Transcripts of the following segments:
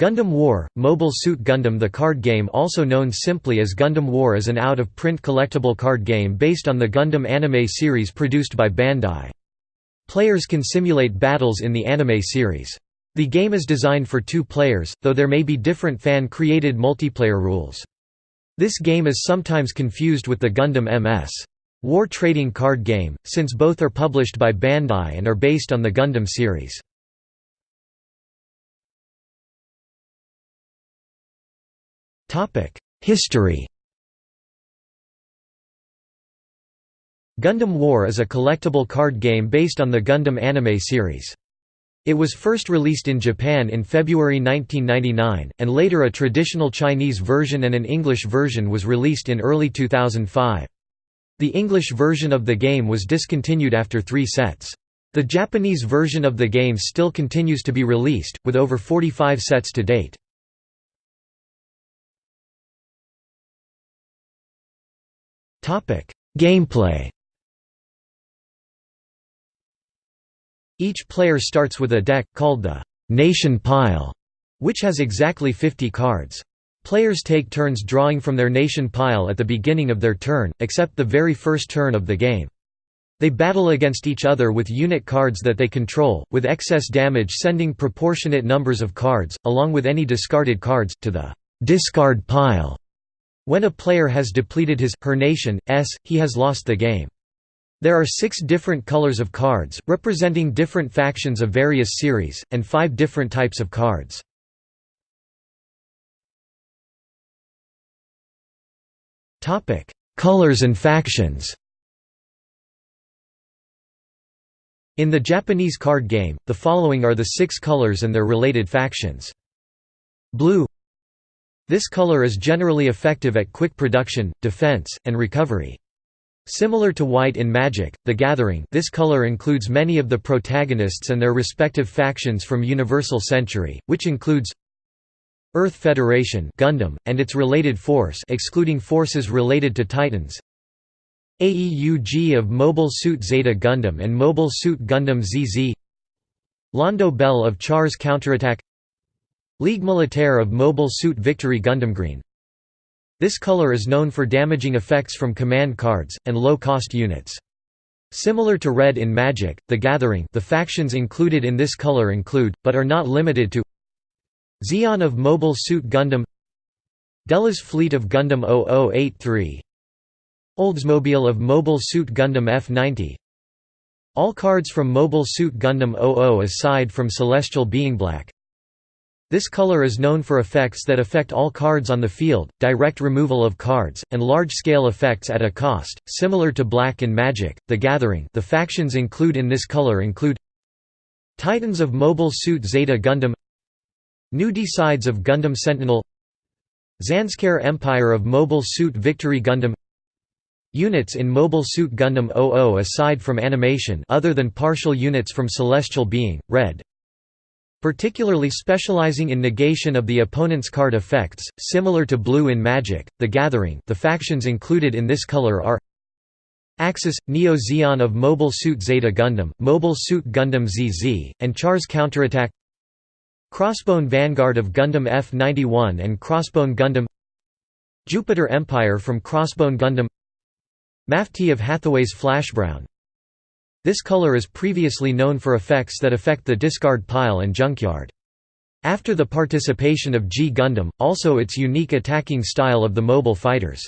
Gundam War, Mobile Suit Gundam The card game also known simply as Gundam War is an out-of-print collectible card game based on the Gundam anime series produced by Bandai. Players can simulate battles in the anime series. The game is designed for two players, though there may be different fan-created multiplayer rules. This game is sometimes confused with the Gundam MS. War trading card game, since both are published by Bandai and are based on the Gundam series. History Gundam War is a collectible card game based on the Gundam anime series. It was first released in Japan in February 1999, and later a traditional Chinese version and an English version was released in early 2005. The English version of the game was discontinued after three sets. The Japanese version of the game still continues to be released, with over 45 sets to date. Gameplay Each player starts with a deck, called the «Nation Pile», which has exactly 50 cards. Players take turns drawing from their nation pile at the beginning of their turn, except the very first turn of the game. They battle against each other with unit cards that they control, with excess damage sending proportionate numbers of cards, along with any discarded cards, to the «discard pile». When a player has depleted his, her nation, s, he has lost the game. There are six different colors of cards, representing different factions of various series, and five different types of cards. Colors and factions In the Japanese card game, the following are the six colors and their related factions. Blue this color is generally effective at quick production, defense, and recovery. Similar to white in Magic, The Gathering this color includes many of the protagonists and their respective factions from Universal Century, which includes Earth Federation Gundam, and its related force excluding forces related to Titans AEUG of Mobile Suit Zeta Gundam and Mobile Suit Gundam ZZ Londo Bell of Char's Counterattack Ligue Militaire of Mobile Suit Victory Gundam Green. This color is known for damaging effects from command cards, and low-cost units. Similar to red in Magic, The Gathering the factions included in this color include, but are not limited to Zeon of Mobile Suit Gundam Delaz Fleet of Gundam 0083 Oldsmobile of Mobile Suit Gundam F90 All cards from Mobile Suit Gundam 00 aside from Celestial Being Black this color is known for effects that affect all cards on the field, direct removal of cards, and large-scale effects at a cost, similar to black in Magic, The Gathering the factions include in this color include Titans of Mobile Suit Zeta Gundam New Desides of Gundam Sentinel Zanskar Empire of Mobile Suit Victory Gundam Units in Mobile Suit Gundam 00 aside from animation other than partial units from Celestial Being, Red, particularly specializing in negation of the opponent's card effects, similar to blue in Magic, The Gathering the factions included in this color are Axis, Neo Zeon of Mobile Suit Zeta Gundam, Mobile Suit Gundam ZZ, and Char's Counterattack Crossbone Vanguard of Gundam F-91 and Crossbone Gundam Jupiter Empire from Crossbone Gundam Mafty of Hathaway's Flashbrown this color is previously known for effects that affect the discard pile and junkyard. After the participation of G Gundam, also its unique attacking style of the mobile fighters.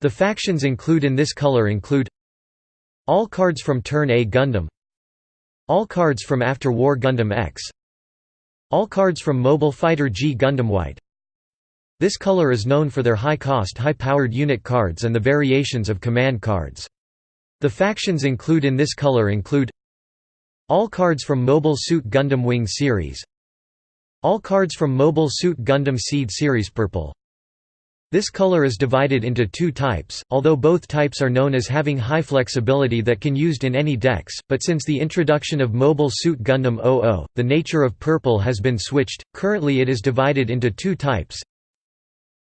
The factions include in this color include All cards from Turn A Gundam All cards from After War Gundam X All cards from Mobile Fighter G Gundam White This color is known for their high-cost high-powered unit cards and the variations of command cards. The factions include in this color include All cards from Mobile Suit Gundam Wing series All cards from Mobile Suit Gundam Seed series purple this color is divided into two types, although both types are known as having high flexibility that can be used in any decks, but since the introduction of Mobile Suit Gundam 00, the nature of purple has been switched, currently it is divided into two types.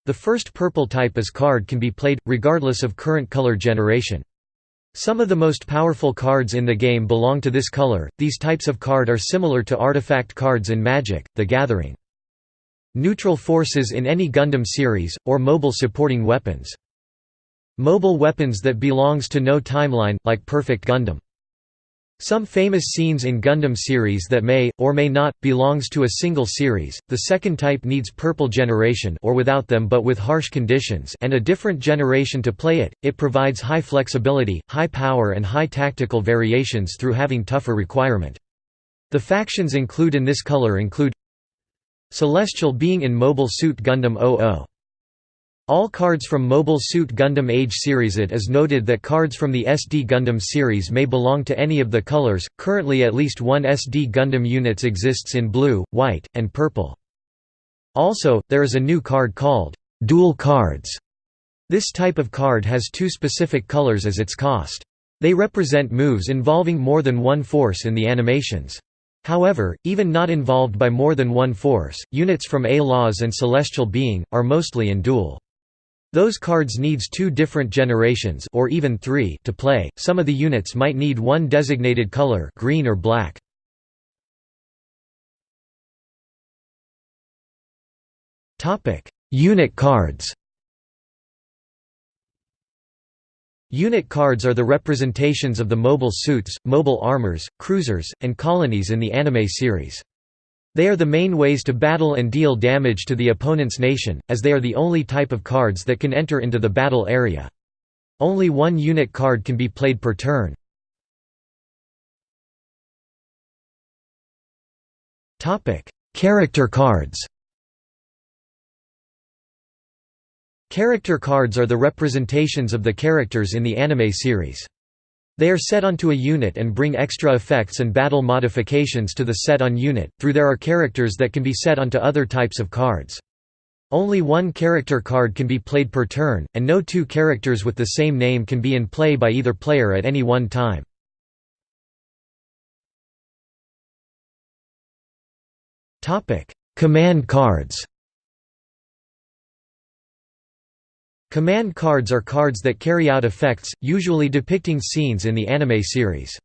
The first purple type as card can be played, regardless of current color generation. Some of the most powerful cards in the game belong to this color. These types of card are similar to artifact cards in Magic: The Gathering. Neutral forces in any Gundam series, or mobile supporting weapons. Mobile weapons that belongs to no timeline, like Perfect Gundam. Some famous scenes in Gundam series that may, or may not, belongs to a single series. The second type needs purple generation or without them but with harsh conditions and a different generation to play it. It provides high flexibility, high power and high tactical variations through having tougher requirement. The factions include in this color include Celestial being in Mobile Suit Gundam 00. All cards from Mobile Suit Gundam Age series It is noted that cards from the SD Gundam series may belong to any of the colors, currently at least one SD Gundam units exists in blue, white, and purple. Also, there is a new card called, "'Dual Cards". This type of card has two specific colors as its cost. They represent moves involving more than one force in the animations. However, even not involved by more than one force, units from A-Laws and Celestial Being, are mostly in dual. Those cards needs two different generations or even three to play. Some of the units might need one designated color, green or black. Topic: Unit cards. Unit cards are the representations of the mobile suits, mobile armors, cruisers, and colonies in the anime series. They are the main ways to battle and deal damage to the opponent's nation, as they are the only type of cards that can enter into the battle area. Only one unit card can be played per turn. Character cards Character cards are the representations of the characters in the anime series. They are set onto a unit and bring extra effects and battle modifications to the set on unit, through there are characters that can be set onto other types of cards. Only one character card can be played per turn, and no two characters with the same name can be in play by either player at any one time. Command cards Command cards are cards that carry out effects, usually depicting scenes in the anime series.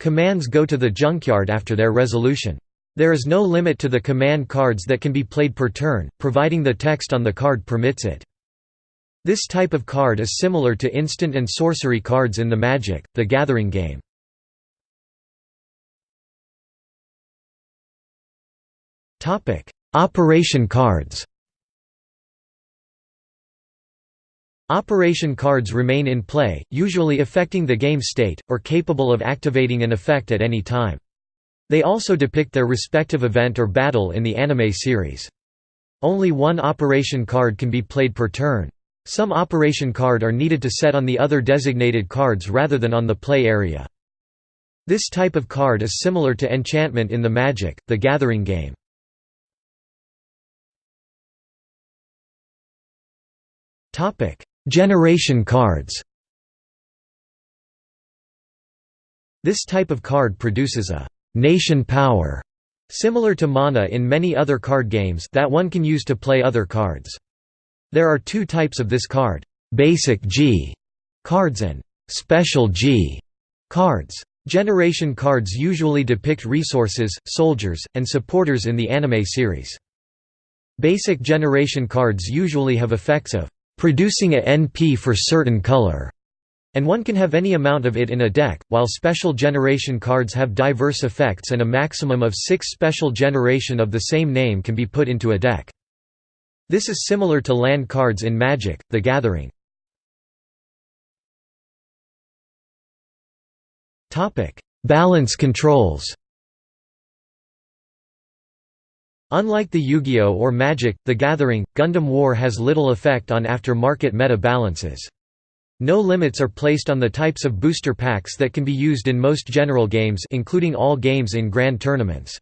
Commands go to the junkyard after their resolution. There is no limit to the command cards that can be played per turn, providing the text on the card permits it. This type of card is similar to instant and sorcery cards in the Magic, the Gathering game. Operation cards Operation cards remain in play, usually affecting the game state, or capable of activating an effect at any time. They also depict their respective event or battle in the anime series. Only one operation card can be played per turn. Some operation card are needed to set on the other designated cards rather than on the play area. This type of card is similar to enchantment in the Magic, the Gathering game. Generation cards This type of card produces a «nation power» similar to mana in many other card games that one can use to play other cards. There are two types of this card, «basic G» cards and «special G» cards. Generation cards usually depict resources, soldiers, and supporters in the anime series. Basic generation cards usually have effects of producing a NP for certain color, and one can have any amount of it in a deck, while special generation cards have diverse effects and a maximum of six special generation of the same name can be put into a deck. This is similar to land cards in Magic, the Gathering. Balance controls Unlike the Yu-Gi-Oh! or Magic, The Gathering, Gundam War has little effect on after-market meta balances. No limits are placed on the types of booster packs that can be used in most general games including all games in grand tournaments.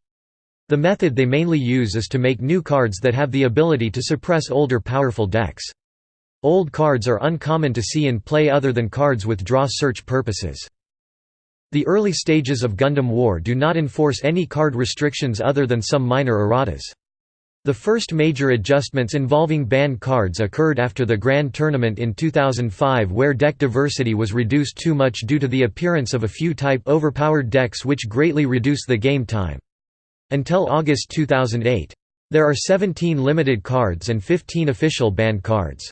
The method they mainly use is to make new cards that have the ability to suppress older powerful decks. Old cards are uncommon to see in play other than cards with draw search purposes. The early stages of Gundam War do not enforce any card restrictions other than some minor erratas. The first major adjustments involving banned cards occurred after the Grand Tournament in 2005 where deck diversity was reduced too much due to the appearance of a few type overpowered decks which greatly reduce the game time. Until August 2008. There are 17 limited cards and 15 official banned cards.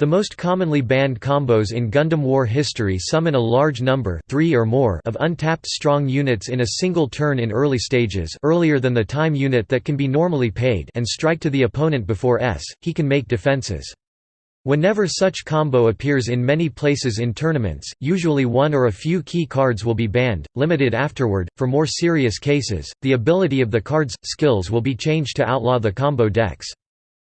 The most commonly banned combos in Gundam War history summon a large number three or more of untapped strong units in a single turn in early stages earlier than the time unit that can be normally paid and strike to the opponent before S, he can make defenses. Whenever such combo appears in many places in tournaments, usually one or a few key cards will be banned, limited afterward. For more serious cases, the ability of the card's skills will be changed to outlaw the combo decks.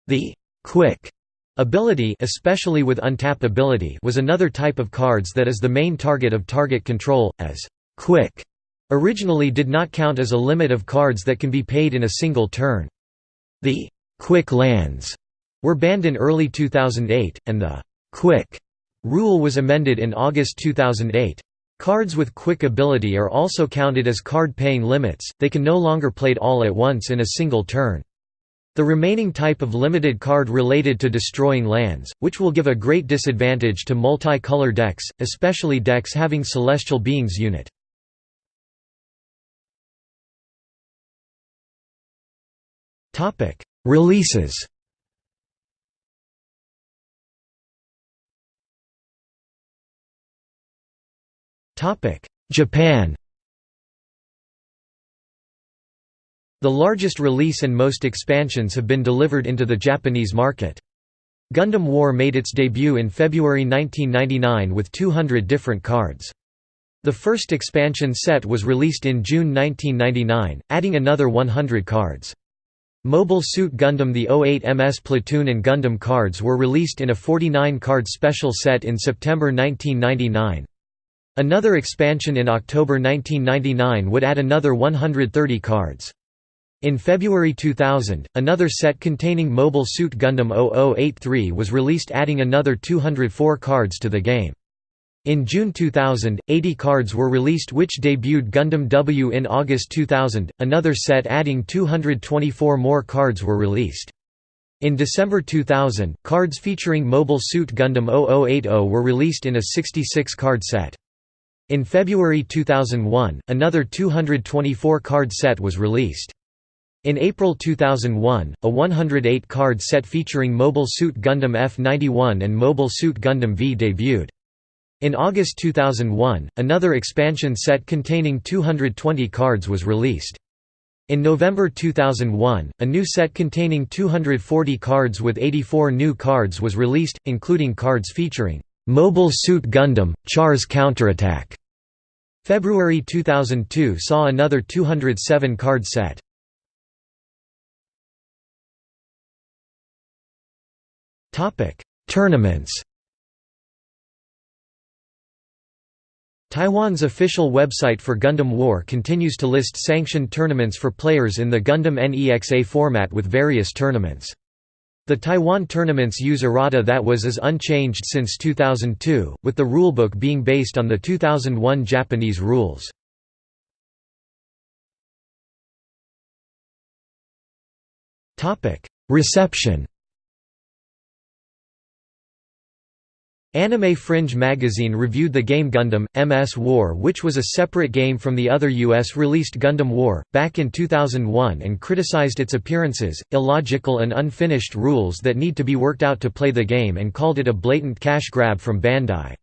The quick Ability especially with untap ability was another type of cards that is the main target of target control, as «quick» originally did not count as a limit of cards that can be paid in a single turn. The «quick lands» were banned in early 2008, and the «quick» rule was amended in August 2008. Cards with quick ability are also counted as card-paying limits, they can no longer played all at once in a single turn. The remaining type of limited card related to destroying lands, which will give a great disadvantage to multi-color decks, especially decks having Celestial Beings unit. Releases Japan The largest release and most expansions have been delivered into the Japanese market. Gundam War made its debut in February 1999 with 200 different cards. The first expansion set was released in June 1999, adding another 100 cards. Mobile Suit Gundam The 08 MS Platoon and Gundam cards were released in a 49-card special set in September 1999. Another expansion in October 1999 would add another 130 cards. In February 2000, another set containing Mobile Suit Gundam 0083 was released adding another 204 cards to the game. In June 2000, 80 cards were released which debuted Gundam W in August 2000, another set adding 224 more cards were released. In December 2000, cards featuring Mobile Suit Gundam 0080 were released in a 66-card set. In February 2001, another 224-card set was released. In April 2001, a 108-card set featuring Mobile Suit Gundam F-91 and Mobile Suit Gundam V debuted. In August 2001, another expansion set containing 220 cards was released. In November 2001, a new set containing 240 cards with 84 new cards was released, including cards featuring Mobile Suit Gundam, Char's Counterattack. February 2002 saw another 207 card set. Topic: Tournaments. Taiwan's official website for Gundam War continues to list sanctioned tournaments for players in the Gundam NEXA format with various tournaments. The Taiwan tournaments use errata that was as unchanged since 2002, with the rulebook being based on the 2001 Japanese rules. Reception Anime Fringe magazine reviewed the game Gundam, MS War which was a separate game from the other US-released Gundam War, back in 2001 and criticized its appearances, illogical and unfinished rules that need to be worked out to play the game and called it a blatant cash grab from Bandai.